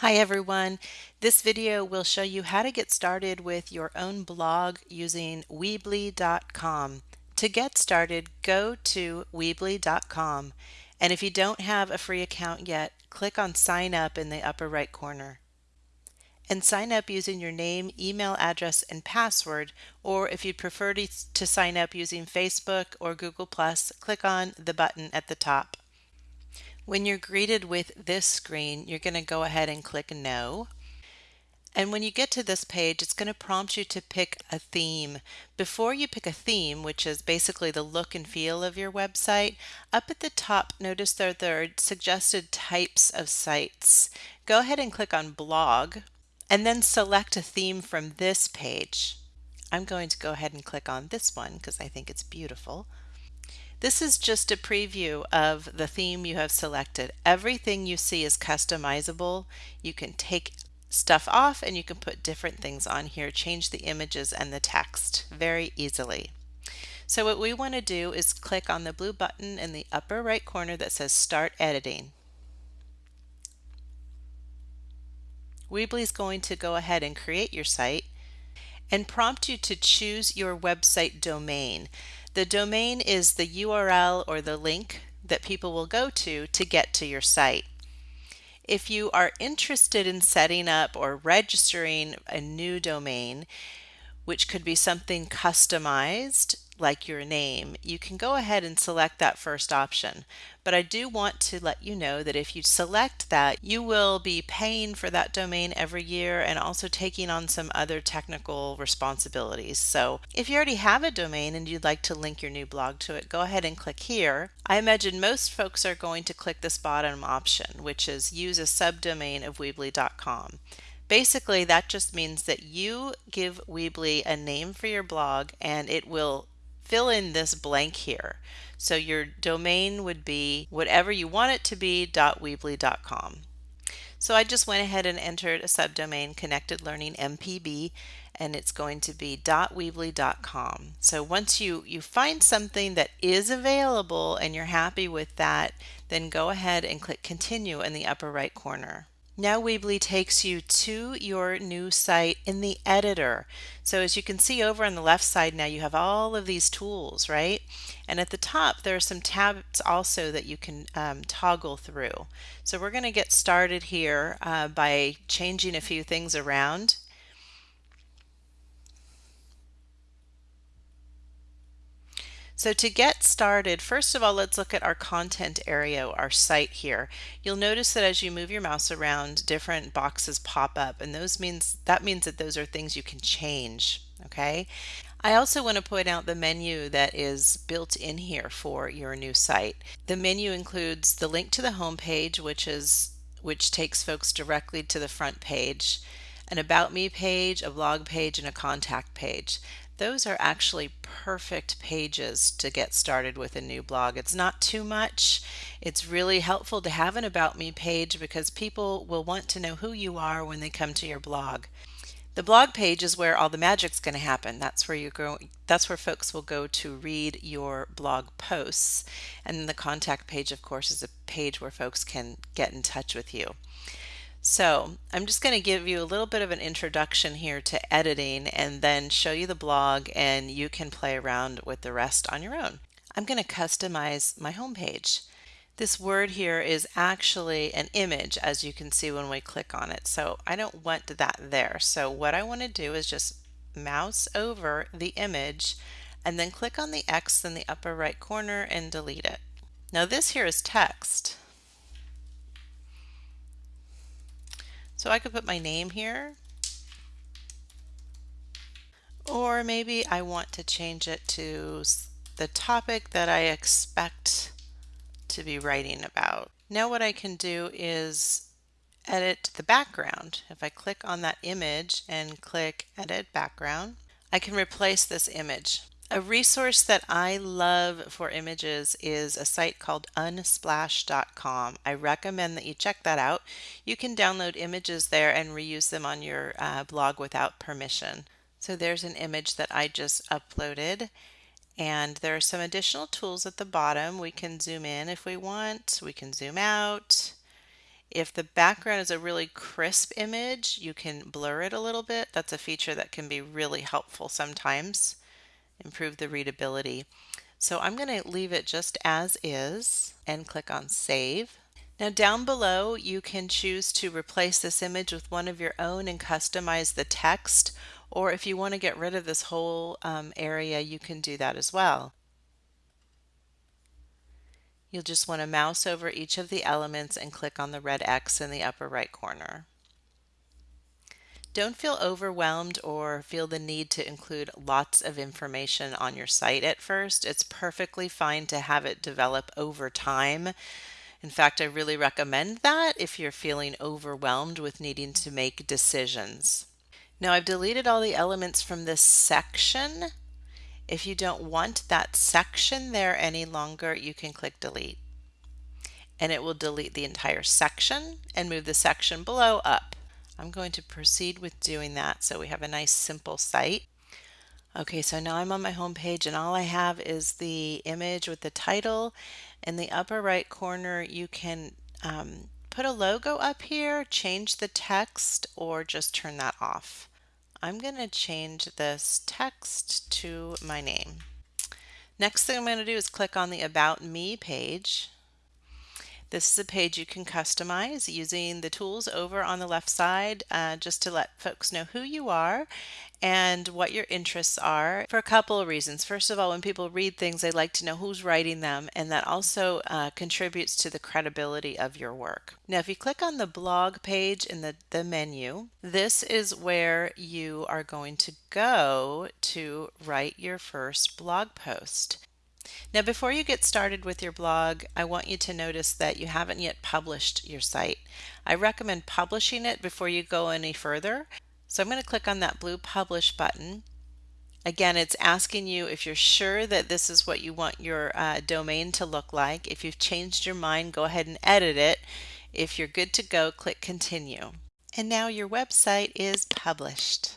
Hi everyone. This video will show you how to get started with your own blog using Weebly.com. To get started, go to Weebly.com and if you don't have a free account yet, click on sign up in the upper right corner. And sign up using your name, email address, and password, or if you'd prefer to, to sign up using Facebook or Google+, click on the button at the top. When you're greeted with this screen, you're going to go ahead and click No. And when you get to this page, it's going to prompt you to pick a theme. Before you pick a theme, which is basically the look and feel of your website, up at the top, notice that there are suggested types of sites. Go ahead and click on Blog, and then select a theme from this page. I'm going to go ahead and click on this one because I think it's beautiful. This is just a preview of the theme you have selected. Everything you see is customizable. You can take stuff off and you can put different things on here, change the images and the text very easily. So what we want to do is click on the blue button in the upper right corner that says Start Editing. Weebly is going to go ahead and create your site and prompt you to choose your website domain. The domain is the URL or the link that people will go to to get to your site. If you are interested in setting up or registering a new domain, which could be something customized like your name, you can go ahead and select that first option. But I do want to let you know that if you select that, you will be paying for that domain every year and also taking on some other technical responsibilities. So if you already have a domain and you'd like to link your new blog to it, go ahead and click here. I imagine most folks are going to click this bottom option, which is use a subdomain of Weebly.com. Basically, that just means that you give Weebly a name for your blog and it will fill in this blank here. So your domain would be whatever you want it to be .weebly.com. So I just went ahead and entered a subdomain connected learning MPB and it's going to be .weebly.com. So once you you find something that is available and you're happy with that, then go ahead and click continue in the upper right corner. Now Weebly takes you to your new site in the editor. So as you can see over on the left side now you have all of these tools, right? And at the top there are some tabs also that you can um, toggle through. So we're going to get started here uh, by changing a few things around So to get started, first of all, let's look at our content area, our site here. You'll notice that as you move your mouse around, different boxes pop up, and those means that means that those are things you can change, okay? I also want to point out the menu that is built in here for your new site. The menu includes the link to the home page, which is which takes folks directly to the front page, an about me page, a blog page, and a contact page those are actually perfect pages to get started with a new blog. It's not too much. It's really helpful to have an About Me page because people will want to know who you are when they come to your blog. The blog page is where all the magic's going to happen. That's where you go that's where folks will go to read your blog posts. And the contact page of course is a page where folks can get in touch with you. So I'm just going to give you a little bit of an introduction here to editing and then show you the blog and you can play around with the rest on your own. I'm going to customize my homepage. This word here is actually an image as you can see when we click on it. So I don't want that there. So what I want to do is just mouse over the image and then click on the X in the upper right corner and delete it. Now this here is text. So I could put my name here. Or maybe I want to change it to the topic that I expect to be writing about. Now what I can do is edit the background. If I click on that image and click edit background, I can replace this image. A resource that I love for images is a site called unsplash.com. I recommend that you check that out. You can download images there and reuse them on your uh, blog without permission. So there's an image that I just uploaded and there are some additional tools at the bottom. We can zoom in if we want, we can zoom out, If the background is a really crisp image, you can blur it a little bit. That's a feature that can be really helpful sometimes, improve the readability. So I'm going to leave it just as is and click on Save. Now down below you can choose to replace this image with one of your own and customize the text or if you want to get rid of this whole um, area you can do that as well. You'll just want to mouse over each of the elements and click on the red X in the upper right corner. Don't feel overwhelmed or feel the need to include lots of information on your site at first. It's perfectly fine to have it develop over time. In fact, I really recommend that if you're feeling overwhelmed with needing to make decisions. Now I've deleted all the elements from this section. If you don't want that section there any longer, you can click delete. And it will delete the entire section and move the section below up. I'm going to proceed with doing that so we have a nice simple site. Okay, so now I'm on my home page and all I have is the image with the title. In the upper right corner, you can um, put a logo up here, change the text, or just turn that off. I'm going to change this text to my name. Next thing I'm going to do is click on the About Me page. This is a page you can customize using the tools over on the left side uh, just to let folks know who you are and what your interests are for a couple of reasons. First of all, when people read things, they like to know who's writing them, and that also uh, contributes to the credibility of your work. Now, if you click on the blog page in the, the menu, this is where you are going to go to write your first blog post. Now before you get started with your blog, I want you to notice that you haven't yet published your site. I recommend publishing it before you go any further. So I'm going to click on that blue publish button. Again, it's asking you if you're sure that this is what you want your uh, domain to look like. If you've changed your mind, go ahead and edit it. If you're good to go, click continue. And now your website is published.